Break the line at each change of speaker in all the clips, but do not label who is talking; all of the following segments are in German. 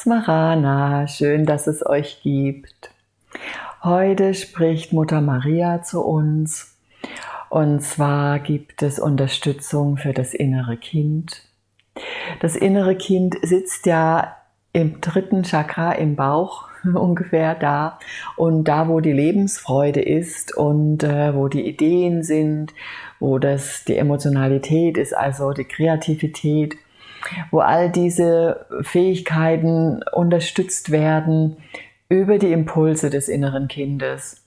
Smarana, schön, dass es euch gibt. Heute spricht Mutter Maria zu uns und zwar gibt es Unterstützung für das innere Kind. Das innere Kind sitzt ja im dritten Chakra im Bauch ungefähr da und da, wo die Lebensfreude ist und äh, wo die Ideen sind, wo das die Emotionalität ist, also die Kreativität wo all diese Fähigkeiten unterstützt werden über die Impulse des inneren Kindes.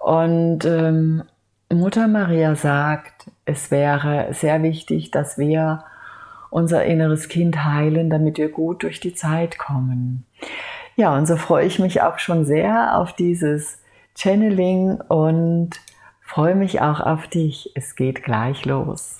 Und ähm, Mutter Maria sagt, es wäre sehr wichtig, dass wir unser inneres Kind heilen, damit wir gut durch die Zeit kommen. Ja, und so freue ich mich auch schon sehr auf dieses Channeling und freue mich auch auf dich. Es geht gleich los.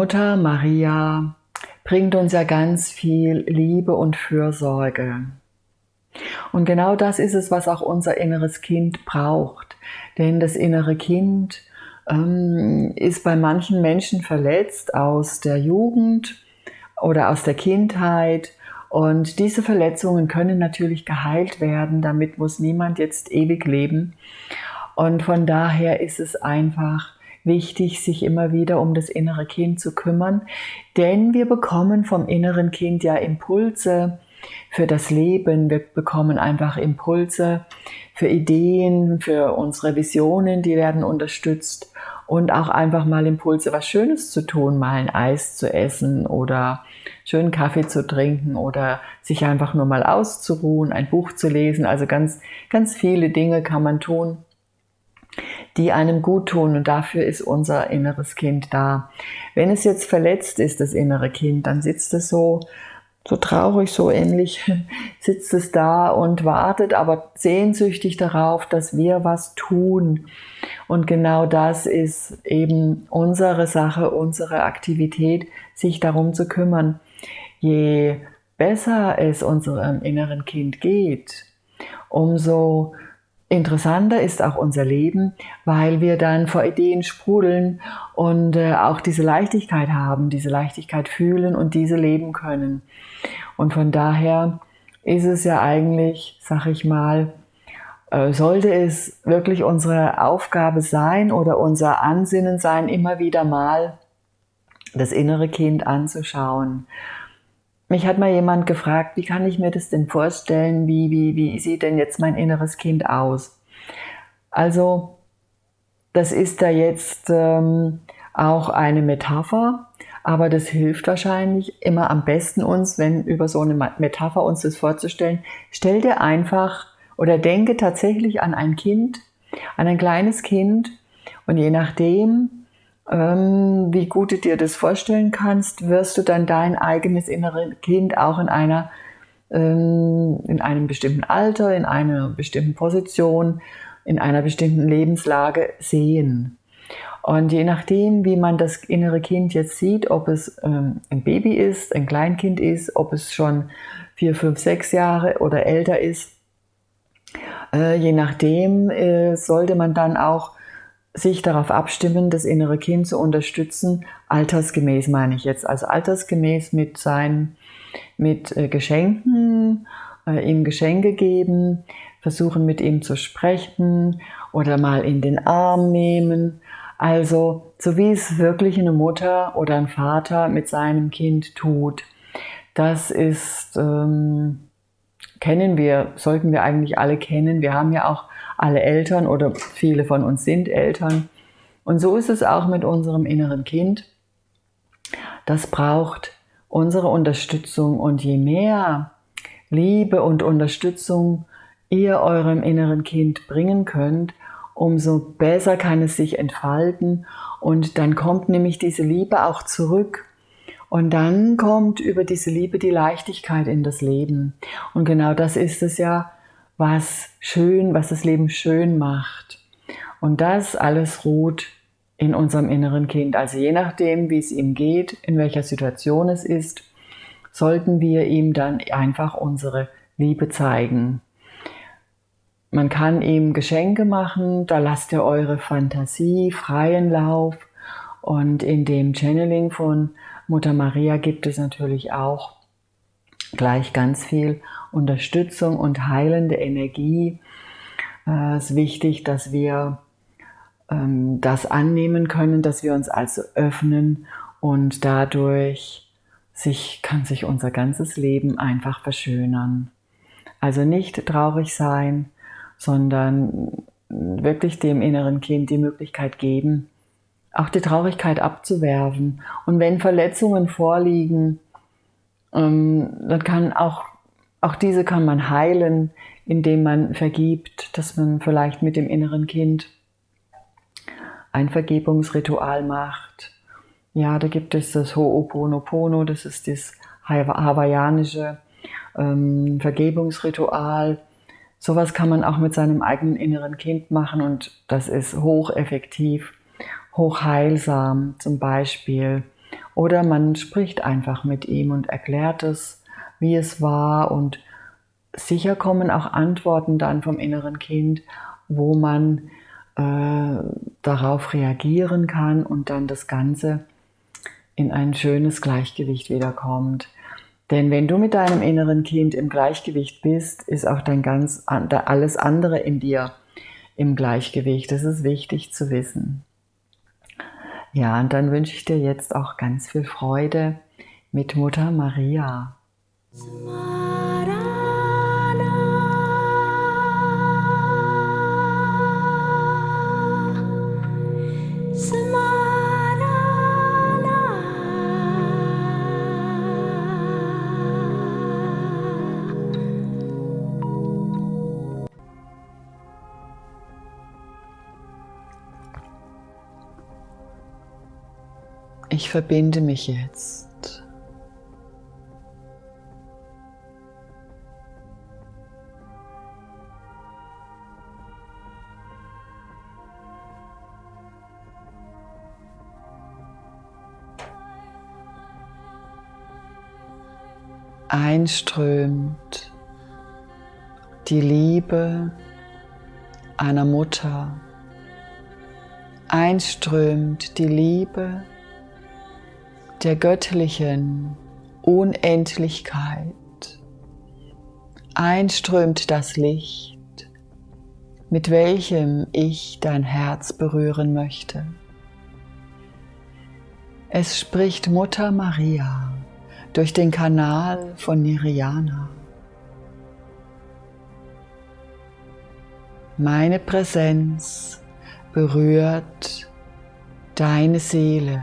Mutter Maria bringt uns ja ganz viel Liebe und Fürsorge. Und genau das ist es, was auch unser inneres Kind braucht. Denn das innere Kind ähm, ist bei manchen Menschen verletzt aus der Jugend oder aus der Kindheit. Und diese Verletzungen können natürlich geheilt werden. Damit muss niemand jetzt ewig leben. Und von daher ist es einfach wichtig, sich immer wieder um das innere Kind zu kümmern, denn wir bekommen vom inneren Kind ja Impulse für das Leben, wir bekommen einfach Impulse für Ideen, für unsere Visionen, die werden unterstützt. Und auch einfach mal Impulse, was Schönes zu tun, mal ein Eis zu essen oder schönen Kaffee zu trinken oder sich einfach nur mal auszuruhen, ein Buch zu lesen. Also ganz, ganz viele Dinge kann man tun, die einem gut tun und dafür ist unser inneres Kind da. Wenn es jetzt verletzt ist, das innere Kind, dann sitzt es so, so traurig, so ähnlich, sitzt es da und wartet aber sehnsüchtig darauf, dass wir was tun. Und genau das ist eben unsere Sache, unsere Aktivität, sich darum zu kümmern. Je besser es unserem inneren Kind geht, umso Interessanter ist auch unser Leben, weil wir dann vor Ideen sprudeln und äh, auch diese Leichtigkeit haben, diese Leichtigkeit fühlen und diese leben können. Und von daher ist es ja eigentlich, sag ich mal, äh, sollte es wirklich unsere Aufgabe sein oder unser Ansinnen sein, immer wieder mal das innere Kind anzuschauen mich hat mal jemand gefragt, wie kann ich mir das denn vorstellen? Wie, wie, wie sieht denn jetzt mein inneres Kind aus? Also, das ist da jetzt ähm, auch eine Metapher, aber das hilft wahrscheinlich immer am besten uns, wenn über so eine Metapher uns das vorzustellen. Stell dir einfach oder denke tatsächlich an ein Kind, an ein kleines Kind und je nachdem, wie gut du dir das vorstellen kannst, wirst du dann dein eigenes innere Kind auch in einer ähm, in einem bestimmten Alter, in einer bestimmten Position, in einer bestimmten Lebenslage sehen. Und je nachdem, wie man das innere Kind jetzt sieht, ob es ähm, ein Baby ist, ein Kleinkind ist, ob es schon vier, fünf, sechs Jahre oder älter ist, äh, je nachdem äh, sollte man dann auch sich darauf abstimmen, das innere Kind zu unterstützen, altersgemäß meine ich jetzt, also altersgemäß mit seinen, mit äh, Geschenken, äh, ihm Geschenke geben, versuchen mit ihm zu sprechen oder mal in den Arm nehmen. Also so wie es wirklich eine Mutter oder ein Vater mit seinem Kind tut. Das ist, ähm, kennen wir, sollten wir eigentlich alle kennen. Wir haben ja auch alle Eltern oder viele von uns sind Eltern. Und so ist es auch mit unserem inneren Kind. Das braucht unsere Unterstützung und je mehr Liebe und Unterstützung ihr eurem inneren Kind bringen könnt, umso besser kann es sich entfalten und dann kommt nämlich diese Liebe auch zurück. Und dann kommt über diese Liebe die Leichtigkeit in das Leben. Und genau das ist es ja, was schön, was das Leben schön macht. Und das alles ruht in unserem inneren Kind. Also je nachdem, wie es ihm geht, in welcher Situation es ist, sollten wir ihm dann einfach unsere Liebe zeigen. Man kann ihm Geschenke machen, da lasst ihr eure Fantasie freien Lauf. Und in dem Channeling von Mutter Maria gibt es natürlich auch gleich ganz viel Unterstützung und heilende Energie. Äh, es ist wichtig, dass wir ähm, das annehmen können, dass wir uns also öffnen und dadurch sich, kann sich unser ganzes Leben einfach verschönern. Also nicht traurig sein, sondern wirklich dem inneren Kind die Möglichkeit geben, auch die Traurigkeit abzuwerfen. Und wenn Verletzungen vorliegen, ähm, dann kann auch, auch diese kann man heilen, indem man vergibt, dass man vielleicht mit dem inneren Kind ein Vergebungsritual macht. Ja, da gibt es das Ho'oponopono, das ist das hawaiianische ähm, Vergebungsritual. Sowas kann man auch mit seinem eigenen inneren Kind machen und das ist hocheffektiv, hochheilsam zum Beispiel. Oder man spricht einfach mit ihm und erklärt es, wie es war und sicher kommen auch Antworten dann vom inneren Kind, wo man äh, darauf reagieren kann und dann das Ganze in ein schönes Gleichgewicht wiederkommt. Denn wenn du mit deinem inneren Kind im Gleichgewicht bist, ist auch dein ganz alles andere in dir im Gleichgewicht. Das ist wichtig zu wissen. Ja, und dann wünsche ich dir jetzt auch ganz viel Freude mit Mutter Maria. Ich verbinde mich jetzt. Einströmt die Liebe einer Mutter, einströmt die Liebe der göttlichen Unendlichkeit einströmt das Licht, mit welchem ich dein Herz berühren möchte. Es spricht Mutter Maria durch den Kanal von Niriana. Meine Präsenz berührt deine Seele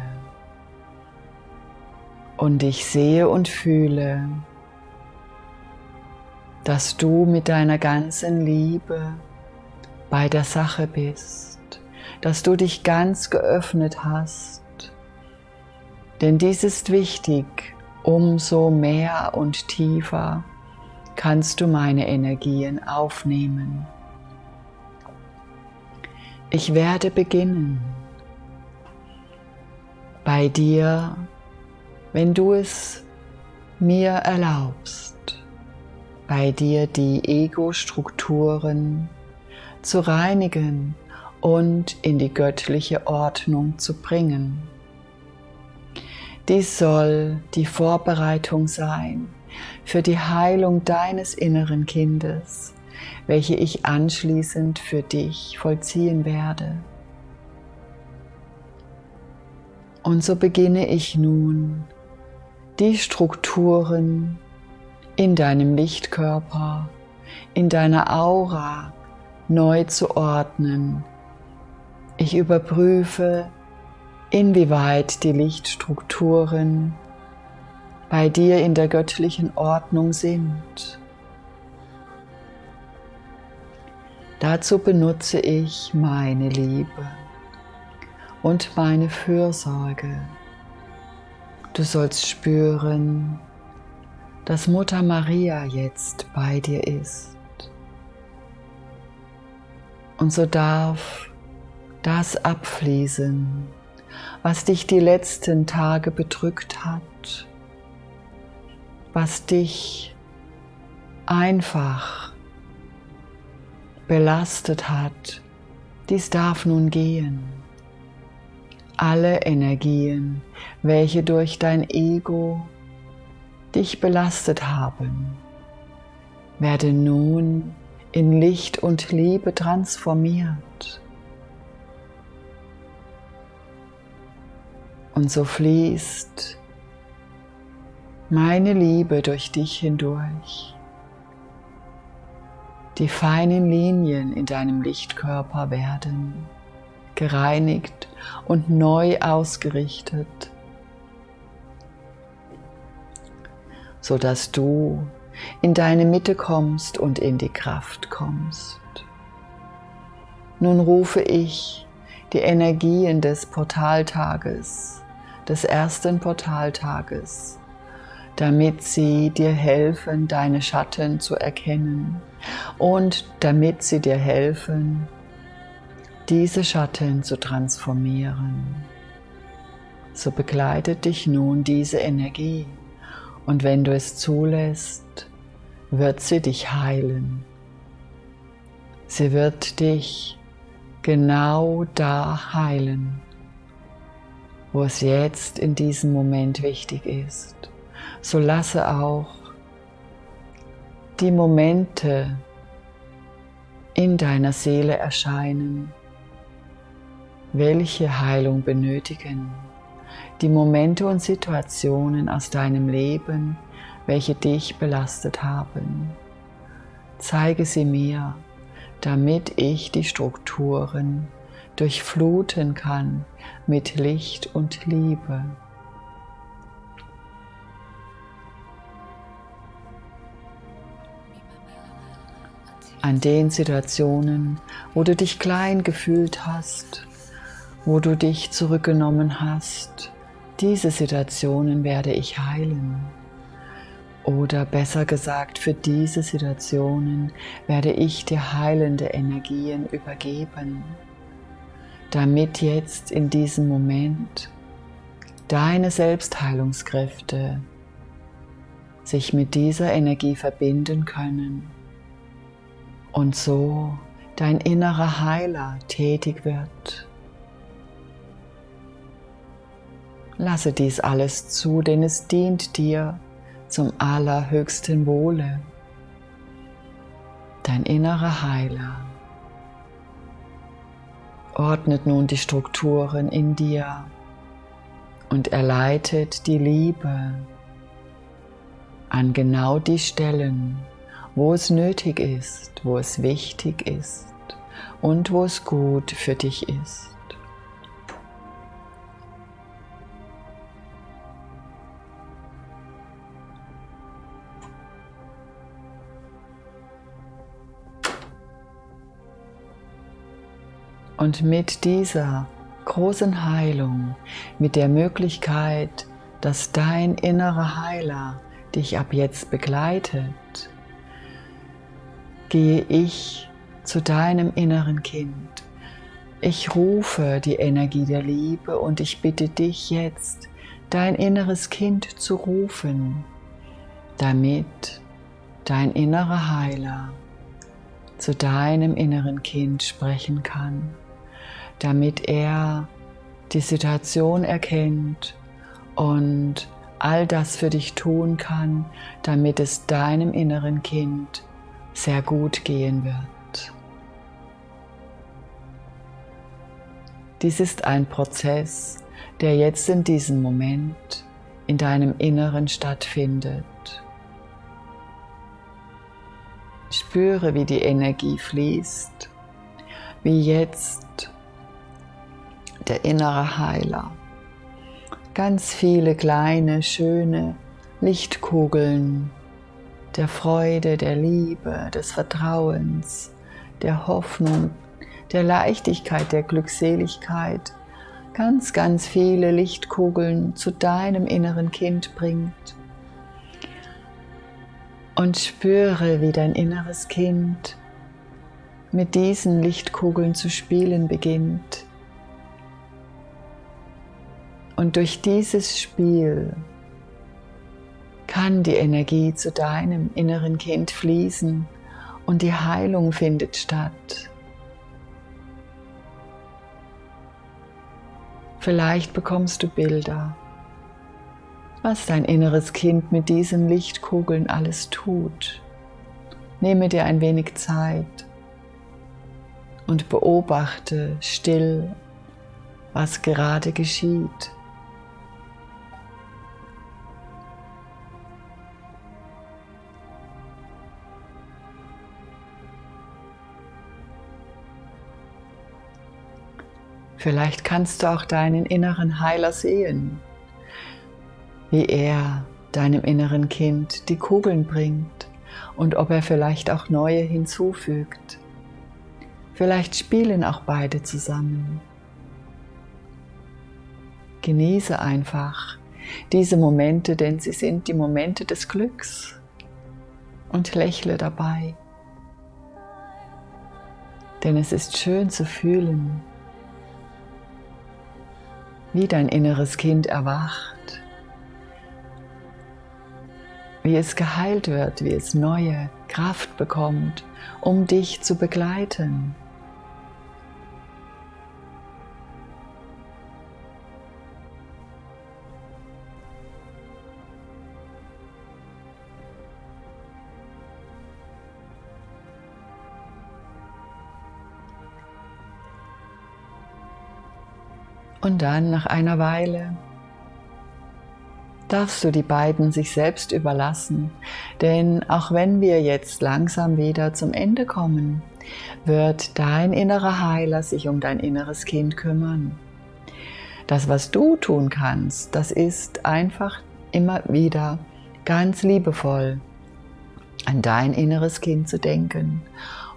und ich sehe und fühle, dass du mit deiner ganzen Liebe bei der Sache bist, dass du dich ganz geöffnet hast. Denn dies ist wichtig, umso mehr und tiefer kannst du meine Energien aufnehmen. Ich werde beginnen, bei dir wenn du es mir erlaubst, bei dir die Ego-Strukturen zu reinigen und in die göttliche Ordnung zu bringen. Dies soll die Vorbereitung sein für die Heilung deines inneren Kindes, welche ich anschließend für dich vollziehen werde. Und so beginne ich nun die Strukturen in deinem Lichtkörper, in deiner Aura neu zu ordnen. Ich überprüfe, inwieweit die Lichtstrukturen bei dir in der göttlichen Ordnung sind. Dazu benutze ich meine Liebe und meine Fürsorge. Du sollst spüren, dass Mutter Maria jetzt bei dir ist. Und so darf das abfließen, was dich die letzten Tage bedrückt hat, was dich einfach belastet hat, dies darf nun gehen. Alle Energien, welche durch dein Ego dich belastet haben, werden nun in Licht und Liebe transformiert. Und so fließt meine Liebe durch dich hindurch. Die feinen Linien in deinem Lichtkörper werden gereinigt und neu ausgerichtet, sodass du in deine Mitte kommst und in die Kraft kommst. Nun rufe ich die Energien des Portaltages, des ersten Portaltages, damit sie dir helfen, deine Schatten zu erkennen und damit sie dir helfen, diese Schatten zu transformieren. So begleitet dich nun diese Energie und wenn du es zulässt, wird sie dich heilen. Sie wird dich genau da heilen, wo es jetzt in diesem Moment wichtig ist. So lasse auch die Momente in deiner Seele erscheinen, welche Heilung benötigen. Die Momente und Situationen aus deinem Leben, welche dich belastet haben. Zeige sie mir, damit ich die Strukturen durchfluten kann mit Licht und Liebe. An den Situationen, wo du dich klein gefühlt hast, wo du dich zurückgenommen hast, diese Situationen werde ich heilen. Oder besser gesagt, für diese Situationen werde ich dir heilende Energien übergeben, damit jetzt in diesem Moment deine Selbstheilungskräfte sich mit dieser Energie verbinden können und so dein innerer Heiler tätig wird. Lasse dies alles zu, denn es dient dir zum allerhöchsten Wohle. Dein innerer Heiler ordnet nun die Strukturen in dir und er leitet die Liebe an genau die Stellen, wo es nötig ist, wo es wichtig ist und wo es gut für dich ist. Und mit dieser großen Heilung, mit der Möglichkeit, dass dein innerer Heiler dich ab jetzt begleitet, gehe ich zu deinem inneren Kind. Ich rufe die Energie der Liebe und ich bitte dich jetzt, dein inneres Kind zu rufen, damit dein innerer Heiler zu deinem inneren Kind sprechen kann damit er die Situation erkennt und all das für dich tun kann, damit es deinem inneren Kind sehr gut gehen wird. Dies ist ein Prozess, der jetzt in diesem Moment in deinem Inneren stattfindet. Spüre, wie die Energie fließt, wie jetzt der innere Heiler. Ganz viele kleine, schöne Lichtkugeln der Freude, der Liebe, des Vertrauens, der Hoffnung, der Leichtigkeit, der Glückseligkeit ganz, ganz viele Lichtkugeln zu deinem inneren Kind bringt. Und spüre, wie dein inneres Kind mit diesen Lichtkugeln zu spielen beginnt. Und durch dieses Spiel kann die Energie zu deinem inneren Kind fließen und die Heilung findet statt. Vielleicht bekommst du Bilder, was dein inneres Kind mit diesen Lichtkugeln alles tut. Nehme dir ein wenig Zeit und beobachte still, was gerade geschieht. Vielleicht kannst du auch deinen inneren Heiler sehen, wie er deinem inneren Kind die Kugeln bringt und ob er vielleicht auch neue hinzufügt. Vielleicht spielen auch beide zusammen. Genieße einfach diese Momente, denn sie sind die Momente des Glücks und lächle dabei. Denn es ist schön zu fühlen, wie dein inneres Kind erwacht, wie es geheilt wird, wie es neue Kraft bekommt, um dich zu begleiten. Und dann nach einer Weile darfst du die beiden sich selbst überlassen, denn auch wenn wir jetzt langsam wieder zum Ende kommen, wird dein innerer Heiler sich um dein inneres Kind kümmern. Das, was du tun kannst, das ist einfach immer wieder ganz liebevoll an dein inneres Kind zu denken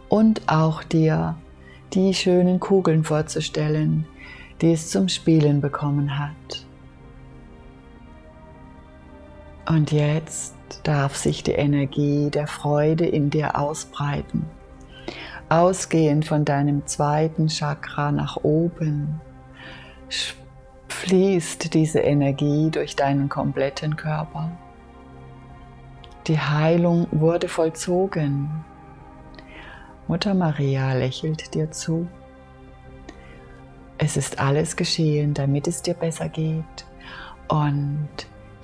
und auch dir die schönen Kugeln vorzustellen, die es zum Spielen bekommen hat. Und jetzt darf sich die Energie der Freude in dir ausbreiten, ausgehend von deinem zweiten Chakra nach oben. Fließt diese Energie durch deinen kompletten Körper. Die Heilung wurde vollzogen. Mutter Maria lächelt dir zu. Es ist alles geschehen, damit es dir besser geht. Und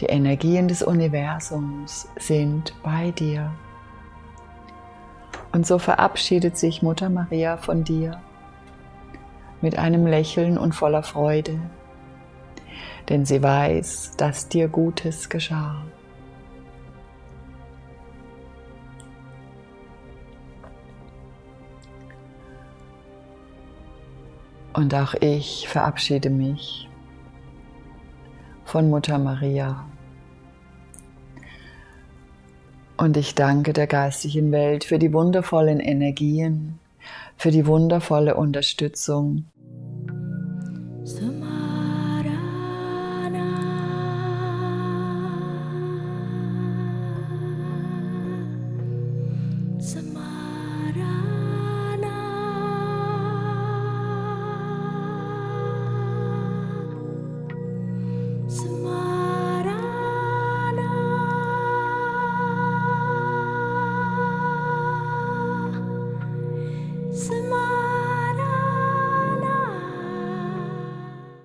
die Energien des Universums sind bei dir. Und so verabschiedet sich Mutter Maria von dir mit einem Lächeln und voller Freude, denn sie weiß, dass dir Gutes geschah. Und auch ich verabschiede mich von Mutter Maria. Und ich danke der geistigen Welt für die wundervollen Energien, für die wundervolle Unterstützung. So